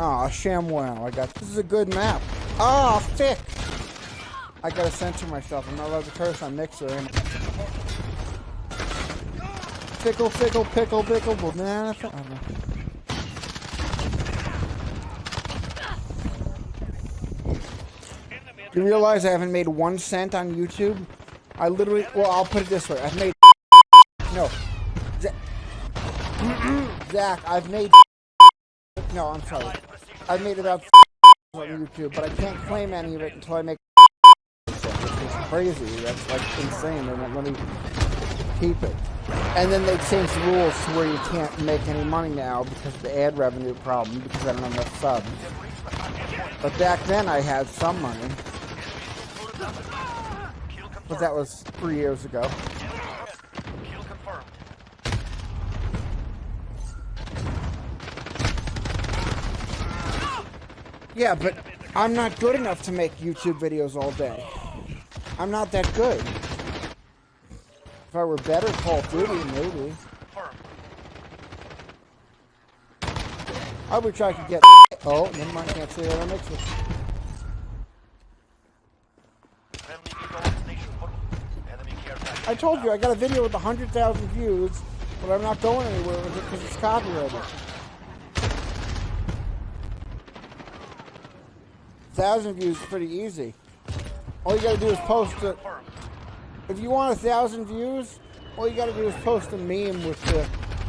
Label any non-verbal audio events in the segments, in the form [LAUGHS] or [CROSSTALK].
Aw, oh, ShamWow. I got this is a good map. Ah, oh, thick. I gotta censor myself. I'm not allowed to curse on Mixer. Am Fickle, fickle, pickle, pickle, banana. Do you realize I haven't made one cent on YouTube? I literally, well, I'll put it this way. I've made, no. Zach, I've made, no, I'm sorry. I've made about on YouTube, but I can't claim any of it until I make it's crazy. That's like insane. They won't let me keep it. And then they changed the rules to where you can't make any money now because of the ad revenue problem because I don't have enough subs. But back then I had some money. But that was three years ago. Yeah, but I'm not good enough to make YouTube videos all day. I'm not that good. If I were better Call of Duty, maybe. I wish I could get... [LAUGHS] Oh, never mind, can't say that I mix it. I told you, I got a video with 100,000 views, but I'm not going anywhere with it because it's copyrighted. Thousand views is pretty easy. All you gotta do is post it. If you want a thousand views, all you gotta do is post a meme with the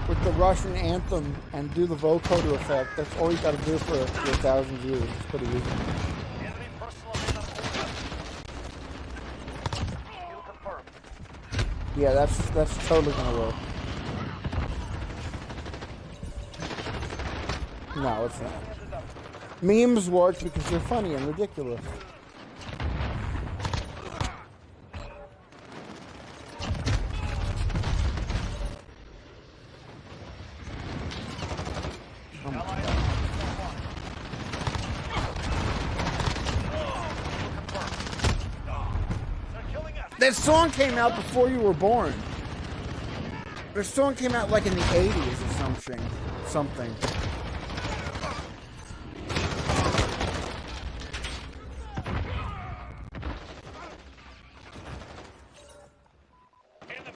with the Russian anthem and do the vocoder effect. That's all you gotta do for, for a thousand views. It's pretty easy. Yeah, that's that's totally gonna work. No, it's not. Memes work because they're funny and ridiculous. That song came out before you were born. The song came out like in the 80s or something. Something.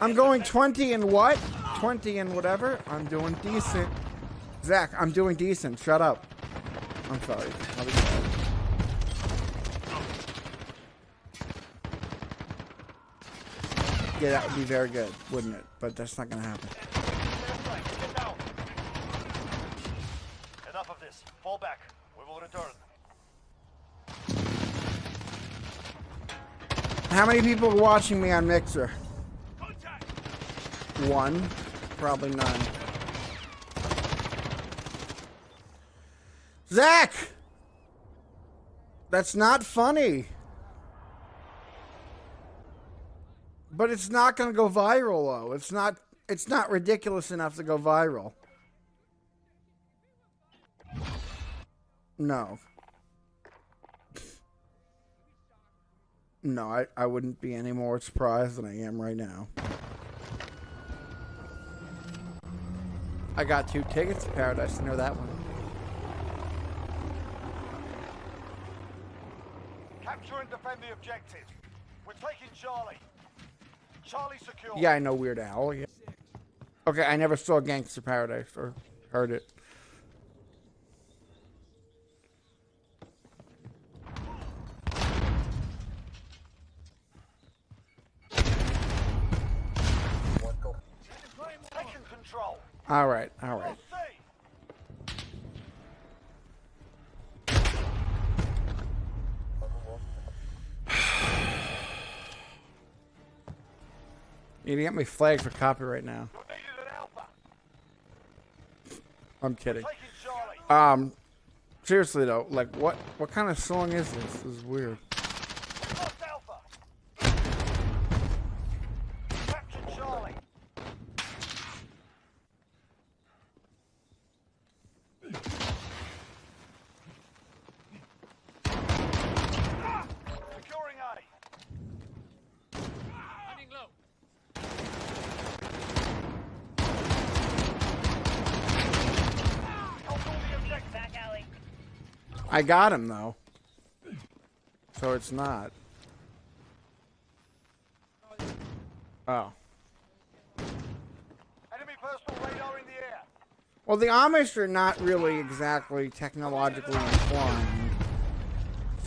I'm going 20 and what? 20 and whatever. I'm doing decent. Zach, I'm doing decent. Shut up. I'm sorry. Yeah, that would be very good, wouldn't it? But that's not going to happen. Enough of this. Fall back. We will return. How many people are watching me on Mixer? One. Probably none. Zach! That's not funny. But it's not going to go viral though. It's not it's not ridiculous enough to go viral. No. No, I, I wouldn't be any more surprised than I am right now. I got two tickets to Paradise. I know that one. Capture and defend the objective. We're taking Charlie. Charlie secure. Yeah, I know Weird Al. Yeah. Okay, I never saw Gangster Paradise or heard it. All right, all right. You get me flagged for copyright now. I'm kidding. Um, seriously though, like what what kind of song is this? This is weird. I got him though. So it's not. Oh. Enemy personal radar in the air. Well, the Amish are not really exactly technologically informed.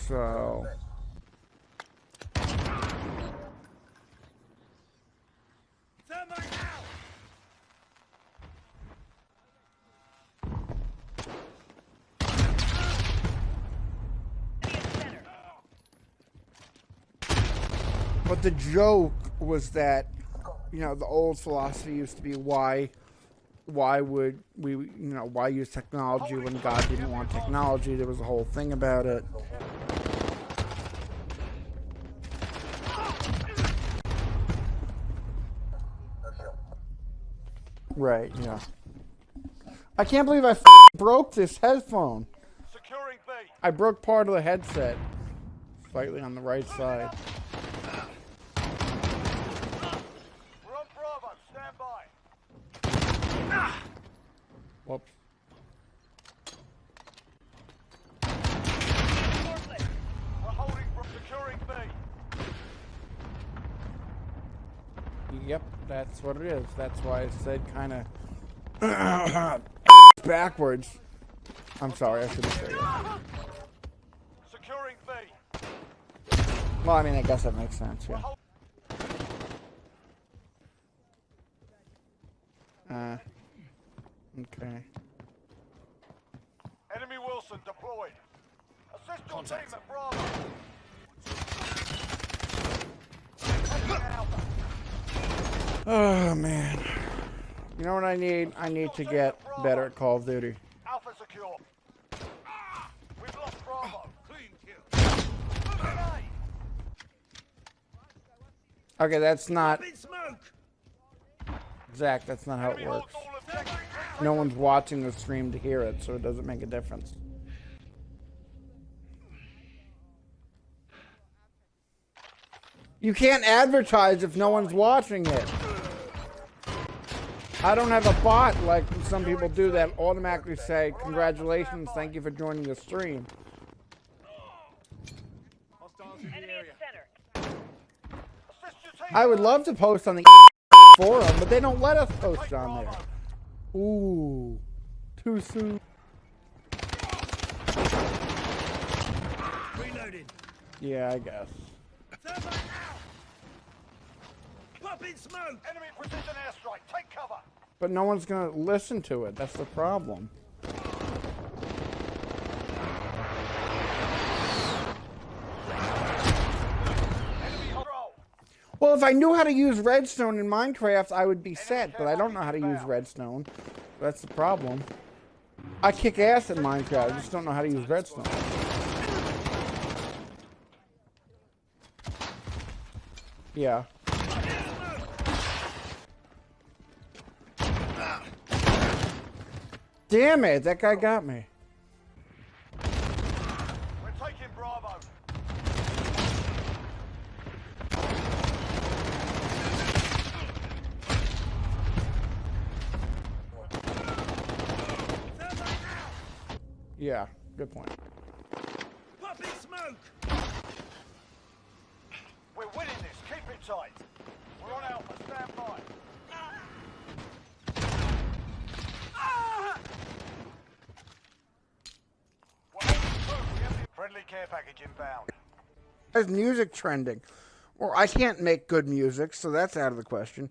So. But the joke was that, you know, the old philosophy used to be why, why would we, you know, why use technology when God didn't want technology? There was a whole thing about it. Right. Yeah. I can't believe I f- broke this headphone. I broke part of the headset, slightly on the right side. We're on Bravo. Stand by. Whoops. We're holding from securing B. Yep, that's what it is. That's why I said kind of [COUGHS] backwards. I'm sorry, I shouldn't say that. Securing B. Well, I mean, I guess that makes sense, yeah. Uh, okay. Enemy Wilson deployed. Assist your team at Bravo. Oh, man. You know what I need? I need to get better at Call of Duty. Alpha secure. We've lost Bravo. Clean kill. Okay, that's not... Zach, that's not how it works. No one's watching the stream to hear it, so it doesn't make a difference. You can't advertise if no one's watching it. I don't have a bot like some people do that automatically say, congratulations, thank you for joining the stream. I would love to post on the [LAUGHS] forum, but they don't let us post on there. Ooh, too soon. Reloading. Yeah, I guess. Thermite out. Popping smoke. Enemy precision airstrike. Take cover. But no one's gonna listen to it. That's the problem. Enemy control. Well, if I knew how to use redstone in Minecraft, I would be set, but I don't know how to use redstone. That's the problem. I kick ass in Minecraft, I just don't know how to use redstone. Yeah. Damn it, that guy got me. We're taking Bravo. Thermite out. Yeah, good point. Popping smoke. We're winning this. Keep it tight. We're on Alpha. Stand by. We're holding true. We have the Friendly care package inbound. There's music trending. Well, I can't make good music, so that's out of the question.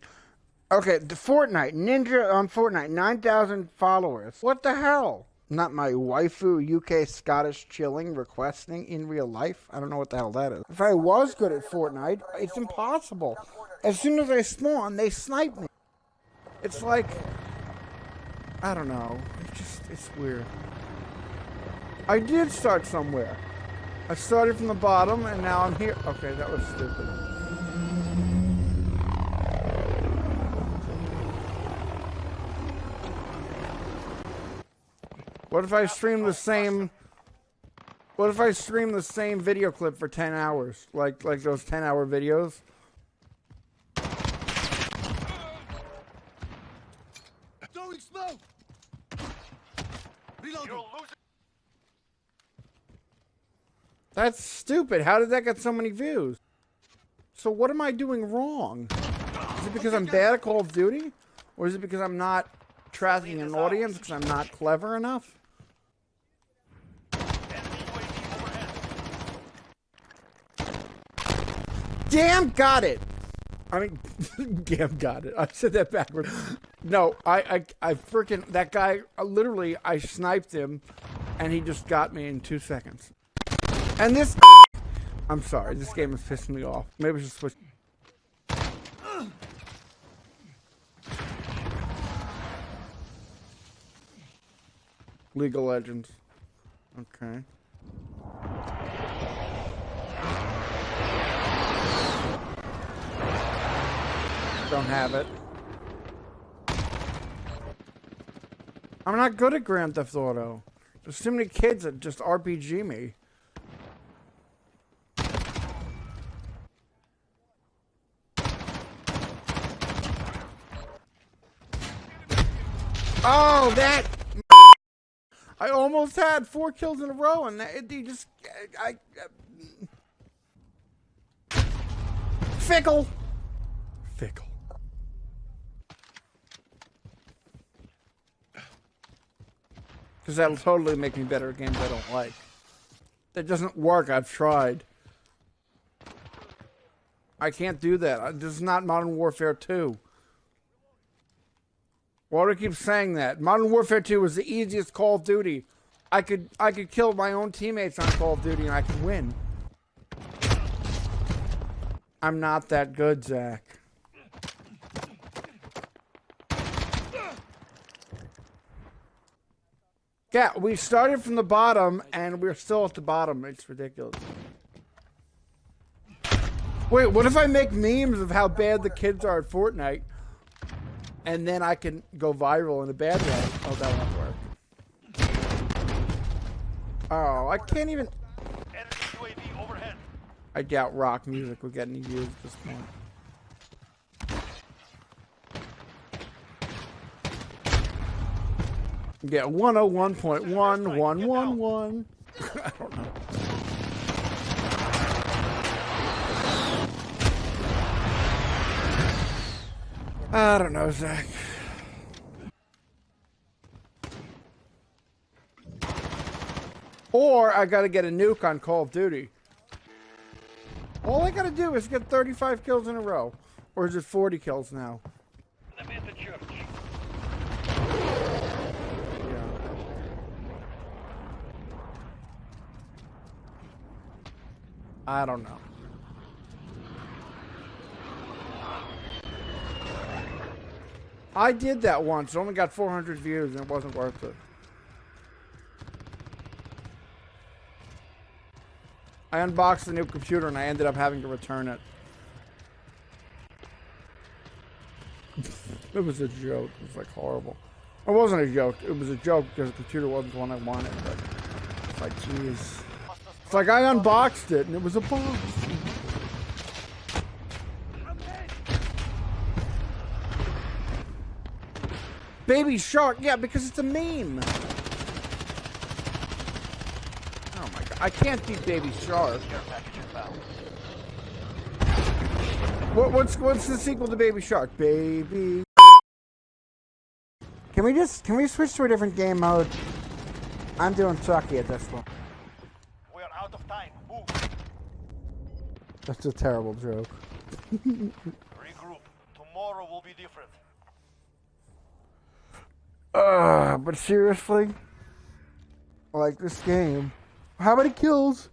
Okay, the Fortnite Ninja on Fortnite, nine thousand followers. What the hell? Not my waifu UK Scottish chilling requesting in real life. I don't know what the hell that is. If I was good at Fortnite, it's impossible. As soon as I spawn, they snipe me. It's like I don't know. It's just it's weird. I did start somewhere. I started from the bottom and now I'm here. Okay, that was stupid. What if I stream the same What if I stream the same video clip for 10 hours? Like like those 10 hour videos? Throwing smoke. Reloading. That's stupid. How did that get so many views? So what am I doing wrong? Is it because I'm bad at Call of Duty? Or is it because I'm not tracking an audience because I'm not clever enough? Damn, got it. I mean, [LAUGHS] damn, got it. I said that backwards. No, I, I, I freaking that guy. Uh, literally, I sniped him, and he just got me in two seconds. And this, [LAUGHS] I'm sorry, this game is pissing me off. Maybe I should switch. League of Legends. Okay. Don't have it. I'm not good at Grand Theft Auto. There's too many kids that just RPG me. Oh, that! [LAUGHS] I almost had four kills in a row, and that, he just, I, I uh, fickle, fickle. Because that'll totally make me better at games I don't like. That doesn't work. I've tried. I can't do that. This is not Modern Warfare 2. Why do I keep saying that? Modern Warfare 2 was the easiest Call of Duty. I could I could kill my own teammates on Call of Duty and I could win. I'm not that good, Zach. Yeah, we started from the bottom and we're still at the bottom. It's ridiculous. Wait, what if I make memes of how bad the kids are at Fortnite? And then I can go viral in a bad way. Oh, that won't work. Oh, I can't even... Enemy UAV overhead. I doubt rock music will get any views at this point. Yeah, 101.1111. [LAUGHS] I don't know. I don't know, Zach. Or I gotta get a nuke on Call of Duty. All I gotta do is get 35 kills in a row. Or is it 40 kills now? Let me at the church. Yeah. I don't know. I did that once. It only got 400 views and it wasn't worth it. I unboxed the new computer and I ended up having to return it. [LAUGHS] it was a joke. It was like horrible. It wasn't a joke. It was a joke because the computer wasn't the one I wanted. But it's like, jeez. It's like I unboxed it and it was a box. Baby shark, yeah, because it's a meme. Oh my god, I can't beat Baby Shark. What, what's what's the sequel to Baby Shark? Baby. Can we just can we switch to a different game mode? I'm doing sucky at this one. Out of time. Move. That's a terrible joke. [LAUGHS] Regroup. Tomorrow will be different. Uh, but seriously, like this game. How many kills?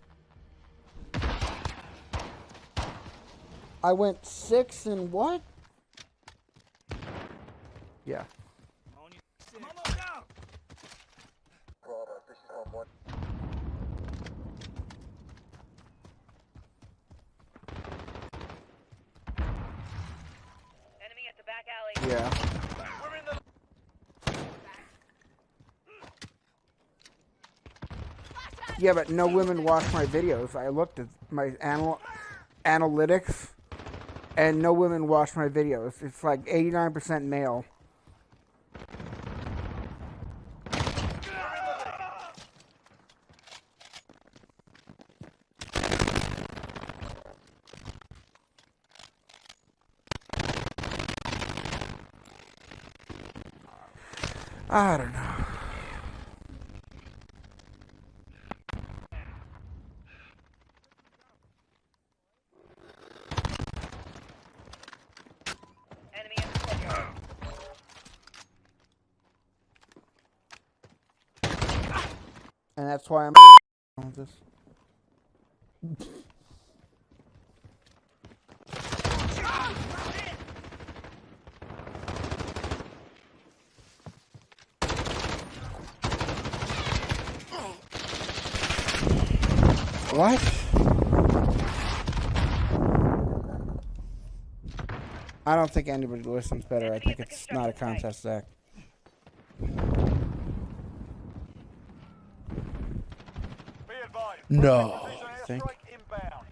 I went six and what? Yeah. I'm almost down. Enemy at the back alley. Yeah. Yeah, but no women watch my videos. I looked at my anal analytics, and no women watch my videos. It's like 89% male. I don't know. Enemy in the courtyard. And that's why I'm [LAUGHS] with this. What? I don't think anybody listens better. I think it's not a contest, Zach. No. Precision Think? airstrike inbound.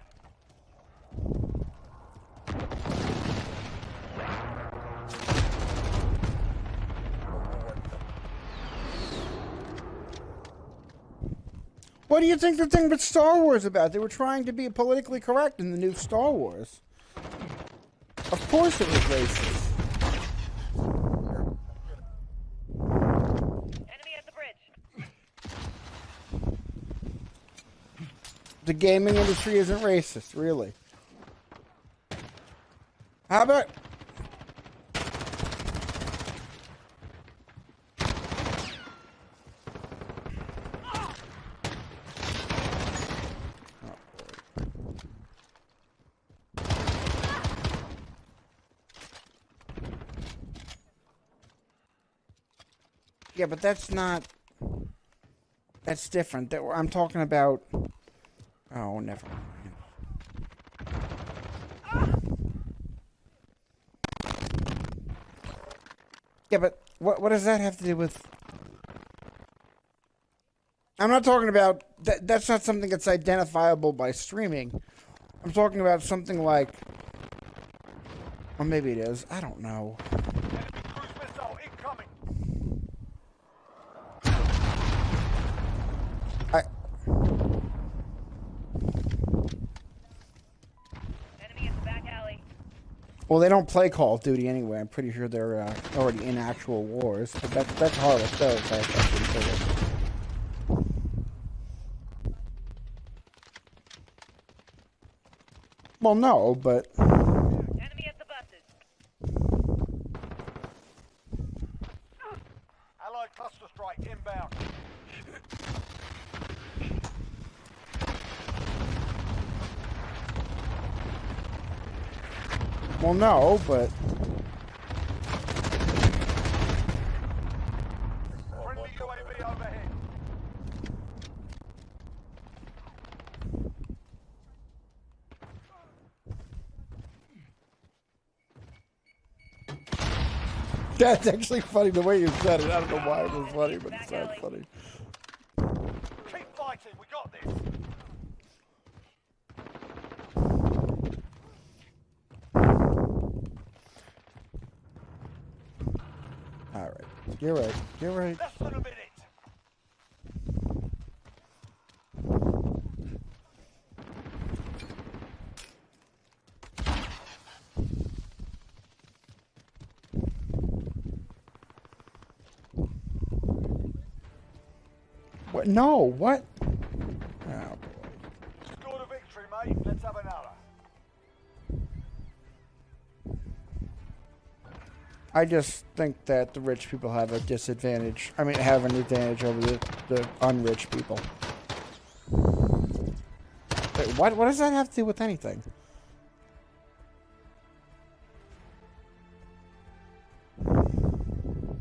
What do you think the thing with Star Wars about? They were trying to be politically correct in the new Star Wars. Of course it was racist. Enemy at the bridge. The gaming industry isn't racist, really. How about Yeah, but that's not. That's different. That I'm talking about. Oh, never mind. Yeah, but what what does that have to do with? I'm not talking about that. That's not something that's identifiable by streaming. I'm talking about something like. Or maybe it is. I don't know. Well, they don't play Call of Duty anyway. I'm pretty sure they're uh, already in actual wars. But that, that's Harlech, though. That's pretty good. Well, no, but Enemy at the buses. Allied cluster strike inbound. No, but [LAUGHS] that's actually funny the way you said it. I don't know why it was funny, but it sounds funny. Keep fighting. We got this. All right, you're right. You're right. Less than a minute. What? No, what? I just think that the rich people have a disadvantage. I mean, have an advantage over the, the unrich people. Wait, what? What does that have to do with anything?